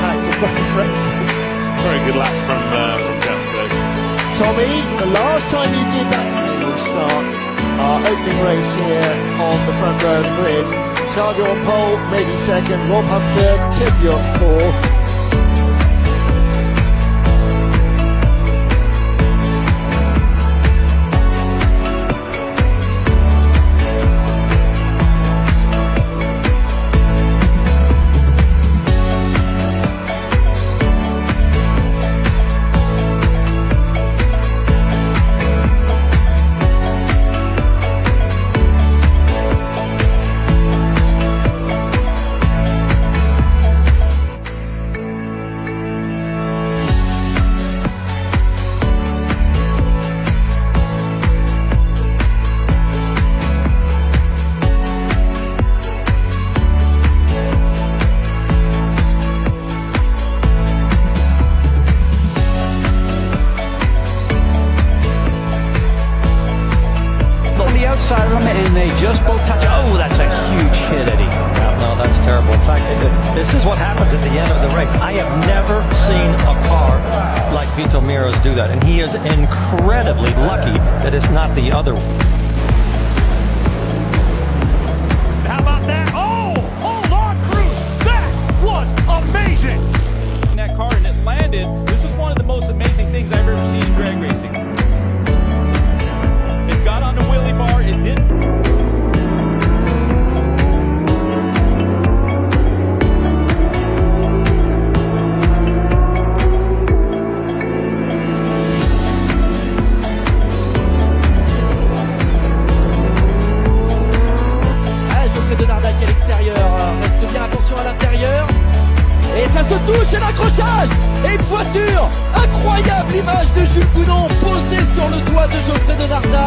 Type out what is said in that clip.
of both races. Very good lap from uh, from Jasper. Tommy, the last time you did that useful start, our opening race here on the front row of the grid. Charlie on pole, Mady second, Rob Huff third, Tim Bjork fourth. Outside of him, and they just both touch. Oh, that's a huge hit, Eddie. Yeah, no, that's terrible. In fact, this is what happens at the end of the race. I have never seen a car like Vito Miros do that, and he is incredibly lucky that it's not the other one. How touche et une voiture Incroyable image de Jules Coudon posée sur le toit de Geoffrey de Narda.